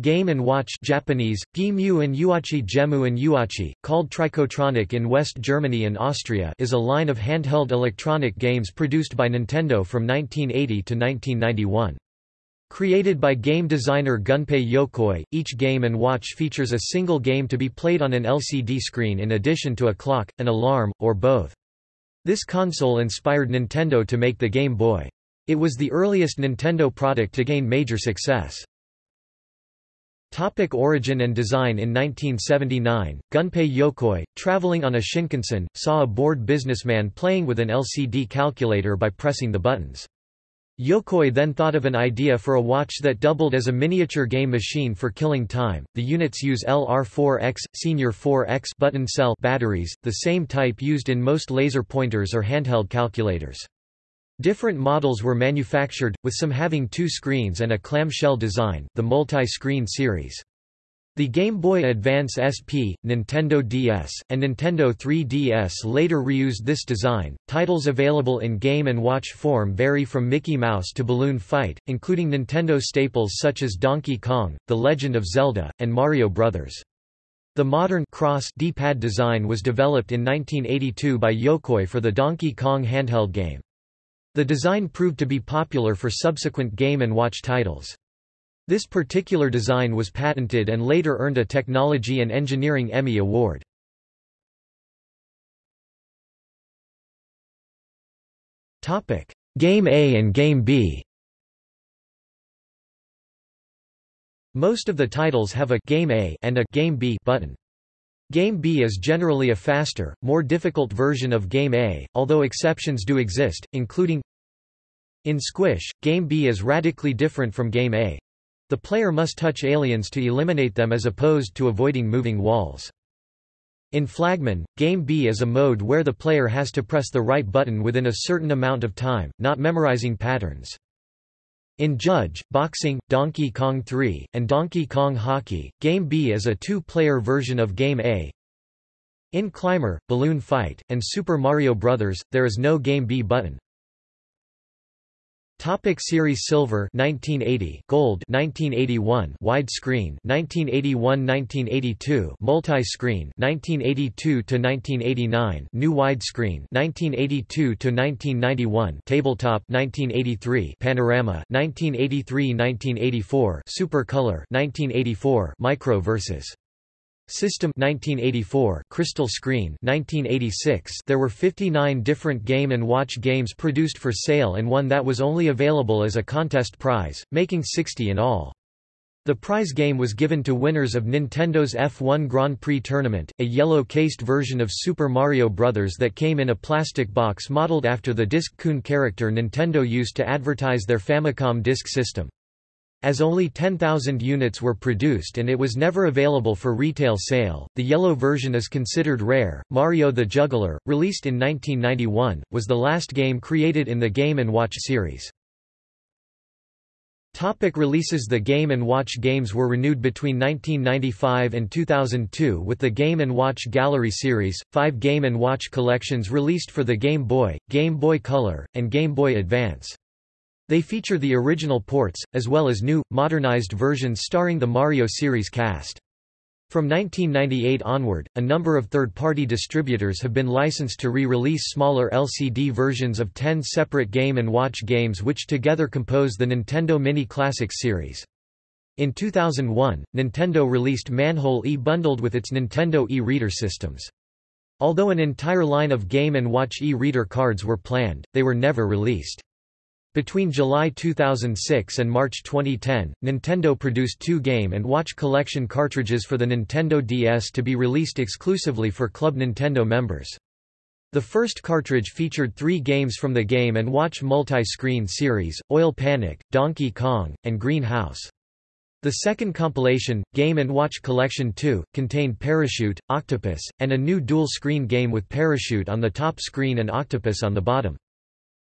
Game & Watch Japanese, Gimu and Yuachi Gemu and Yuachi, called Tricotronic in West Germany and Austria is a line of handheld electronic games produced by Nintendo from 1980 to 1991. Created by game designer Gunpei Yokoi, each Game & Watch features a single game to be played on an LCD screen in addition to a clock, an alarm, or both. This console inspired Nintendo to make the Game Boy. It was the earliest Nintendo product to gain major success. Topic origin and design In 1979, Gunpei Yokoi, traveling on a Shinkansen, saw a bored businessman playing with an LCD calculator by pressing the buttons. Yokoi then thought of an idea for a watch that doubled as a miniature game machine for killing time. The units use LR4X, Senior 4X button cell batteries, the same type used in most laser pointers or handheld calculators. Different models were manufactured, with some having two screens and a clamshell design the multi-screen series. The Game Boy Advance SP, Nintendo DS, and Nintendo 3DS later reused this design. Titles available in Game & Watch form vary from Mickey Mouse to Balloon Fight, including Nintendo staples such as Donkey Kong, The Legend of Zelda, and Mario Bros. The modern cross D-pad design was developed in 1982 by Yokoi for the Donkey Kong handheld game. The design proved to be popular for subsequent Game & Watch titles. This particular design was patented and later earned a Technology and Engineering Emmy Award. Game A and Game B Most of the titles have a Game A and a Game B button. Game B is generally a faster, more difficult version of Game A, although exceptions do exist, including In Squish, Game B is radically different from Game A. The player must touch aliens to eliminate them as opposed to avoiding moving walls. In Flagman, Game B is a mode where the player has to press the right button within a certain amount of time, not memorizing patterns. In Judge, Boxing, Donkey Kong 3, and Donkey Kong Hockey, Game B is a two-player version of Game A. In Climber, Balloon Fight, and Super Mario Bros., there is no Game B button. Topic Series Silver 1980 Gold 1981 Widescreen 1981-1982 Multi-screen 1982 to 1989 New widescreen 1982 to 1991 Tabletop 1983 Panorama 1983-1984 Super Color 1984 Micro versus System 1984 Crystal Screen 1986 There were 59 different Game & Watch games produced for sale and one that was only available as a contest prize, making 60 in all. The prize game was given to winners of Nintendo's F1 Grand Prix Tournament, a yellow-cased version of Super Mario Bros. that came in a plastic box modeled after the Disk-kun character Nintendo used to advertise their Famicom Disk System. As only 10,000 units were produced and it was never available for retail sale, the yellow version is considered rare. Mario the Juggler, released in 1991, was the last game created in the Game & Watch series. Topic releases The Game & Watch games were renewed between 1995 and 2002 with the Game & Watch Gallery series, five Game & Watch collections released for the Game Boy, Game Boy Color, and Game Boy Advance. They feature the original ports, as well as new, modernized versions starring the Mario series cast. From 1998 onward, a number of third-party distributors have been licensed to re-release smaller LCD versions of 10 separate Game & Watch games which together compose the Nintendo Mini Classics series. In 2001, Nintendo released Manhole E bundled with its Nintendo e-reader systems. Although an entire line of Game & Watch e-reader cards were planned, they were never released. Between July 2006 and March 2010, Nintendo produced two Game & Watch Collection cartridges for the Nintendo DS to be released exclusively for Club Nintendo members. The first cartridge featured three games from the Game & Watch multi-screen series, Oil Panic, Donkey Kong, and Green House. The second compilation, Game & Watch Collection 2, contained Parachute, Octopus, and a new dual-screen game with Parachute on the top screen and Octopus on the bottom.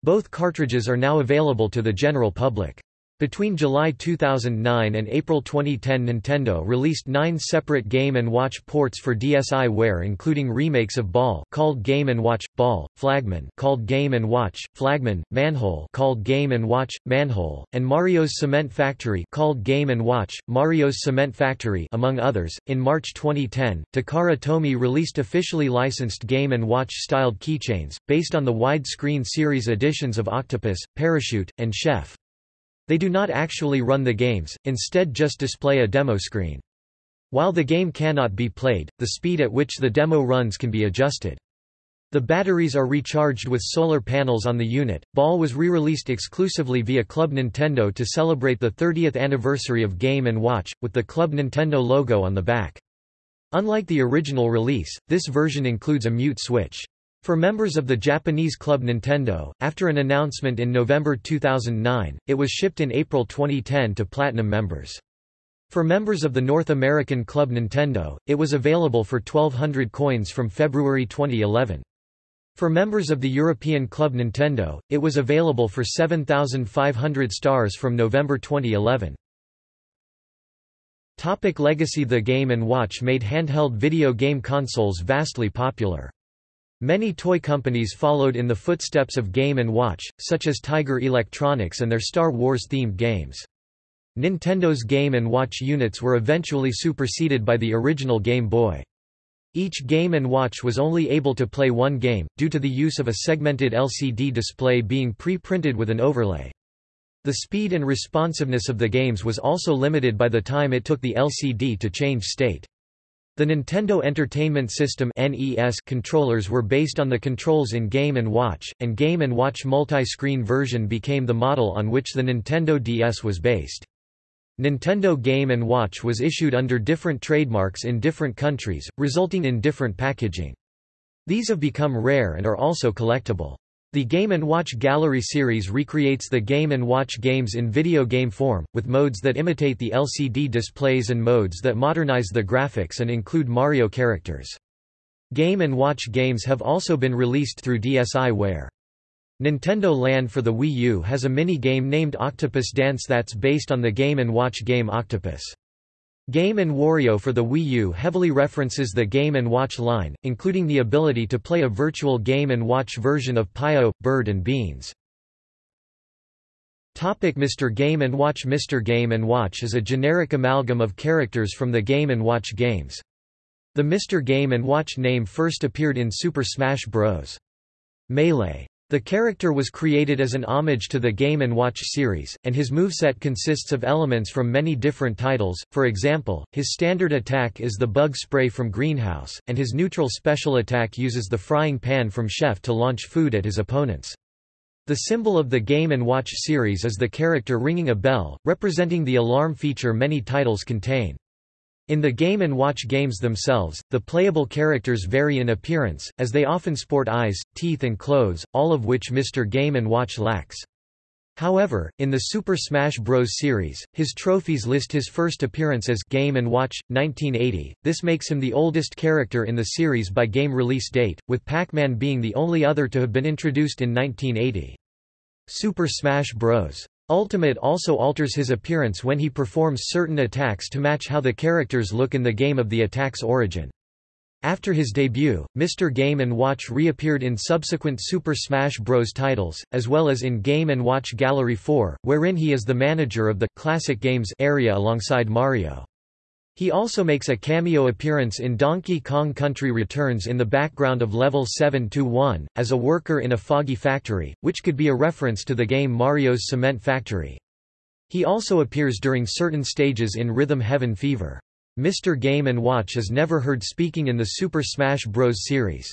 Both cartridges are now available to the general public. Between July 2009 and April 2010 Nintendo released nine separate Game & Watch ports for DSiWare including remakes of Ball called Game & Watch, Ball, Flagman called Game & Watch, Flagman, Manhole called Game & Watch, Manhole, and Mario's Cement Factory called Game & Watch, Mario's Cement Factory among others. In March 2010, Takara Tomy released officially licensed Game & Watch styled keychains, based on the widescreen series editions of Octopus, Parachute, and Chef. They do not actually run the games, instead just display a demo screen. While the game cannot be played, the speed at which the demo runs can be adjusted. The batteries are recharged with solar panels on the unit. Ball was re-released exclusively via Club Nintendo to celebrate the 30th anniversary of Game & Watch, with the Club Nintendo logo on the back. Unlike the original release, this version includes a mute switch. For members of the Japanese club Nintendo, after an announcement in November 2009, it was shipped in April 2010 to Platinum members. For members of the North American club Nintendo, it was available for 1200 coins from February 2011. For members of the European club Nintendo, it was available for 7500 stars from November 2011. Topic Legacy The Game & Watch made handheld video game consoles vastly popular. Many toy companies followed in the footsteps of Game & Watch, such as Tiger Electronics and their Star Wars-themed games. Nintendo's Game & Watch units were eventually superseded by the original Game Boy. Each Game & Watch was only able to play one game, due to the use of a segmented LCD display being pre-printed with an overlay. The speed and responsiveness of the games was also limited by the time it took the LCD to change state. The Nintendo Entertainment System (NES) controllers were based on the controls in Game & Watch, and Game & Watch multi-screen version became the model on which the Nintendo DS was based. Nintendo Game & Watch was issued under different trademarks in different countries, resulting in different packaging. These have become rare and are also collectible. The Game & Watch Gallery series recreates the Game & Watch games in video game form, with modes that imitate the LCD displays and modes that modernize the graphics and include Mario characters. Game & Watch games have also been released through DSiWare. Nintendo Land for the Wii U has a mini-game named Octopus Dance that's based on the Game & Watch game Octopus. Game & Wario for the Wii U heavily references the Game & Watch line, including the ability to play a virtual Game & Watch version of Pio, Bird and Beans. Topic Mr. Game & Watch Mr. Game & Watch is a generic amalgam of characters from the Game & Watch games. The Mr. Game & Watch name first appeared in Super Smash Bros. Melee. The character was created as an homage to the Game & Watch series, and his moveset consists of elements from many different titles, for example, his standard attack is the bug spray from Greenhouse, and his neutral special attack uses the frying pan from Chef to launch food at his opponents. The symbol of the Game & Watch series is the character ringing a bell, representing the alarm feature many titles contain. In the Game & Watch games themselves, the playable characters vary in appearance, as they often sport eyes, teeth and clothes, all of which Mr. Game & Watch lacks. However, in the Super Smash Bros. series, his trophies list his first appearance as Game & Watch, 1980. This makes him the oldest character in the series by game release date, with Pac-Man being the only other to have been introduced in 1980. Super Smash Bros. Ultimate also alters his appearance when he performs certain attacks to match how the characters look in the game of the attack's origin. After his debut, Mr. Game & Watch reappeared in subsequent Super Smash Bros. titles, as well as in Game & Watch Gallery 4, wherein he is the manager of the «Classic Games» area alongside Mario. He also makes a cameo appearance in Donkey Kong Country Returns in the background of Level 7-1, as a worker in a foggy factory, which could be a reference to the game Mario's Cement Factory. He also appears during certain stages in Rhythm Heaven Fever. Mr. Game & Watch is never heard speaking in the Super Smash Bros. series.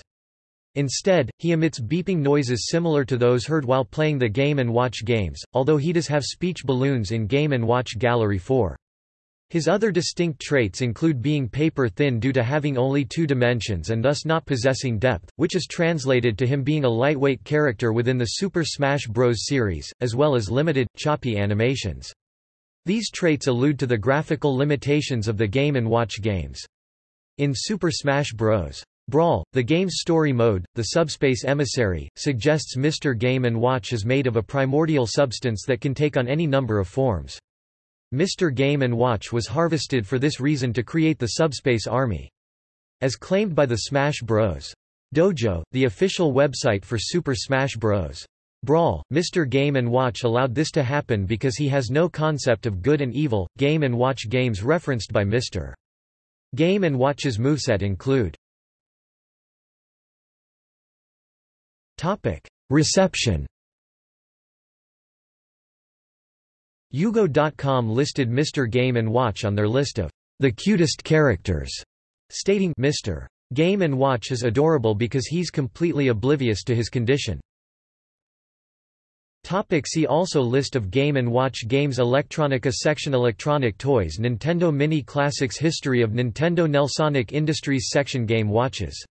Instead, he emits beeping noises similar to those heard while playing the Game & Watch games, although he does have speech balloons in Game & Watch Gallery 4. His other distinct traits include being paper-thin due to having only two dimensions and thus not possessing depth, which is translated to him being a lightweight character within the Super Smash Bros. series, as well as limited, choppy animations. These traits allude to the graphical limitations of the Game & Watch games. In Super Smash Bros. Brawl, the game's story mode, the subspace emissary, suggests Mr. Game & Watch is made of a primordial substance that can take on any number of forms. Mr. Game & Watch was harvested for this reason to create the subspace army. As claimed by the Smash Bros. Dojo, the official website for Super Smash Bros. Brawl, Mr. Game & Watch allowed this to happen because he has no concept of good and evil. Game & Watch games referenced by Mr. Game & Watch's moveset include Reception UGO.com listed Mr. Game & Watch on their list of the cutest characters, stating Mr. Game & Watch is adorable because he's completely oblivious to his condition. Topic see also List of Game & Watch games Electronica section Electronic toys Nintendo Mini Classics History of Nintendo Nelsonic Industries section Game watches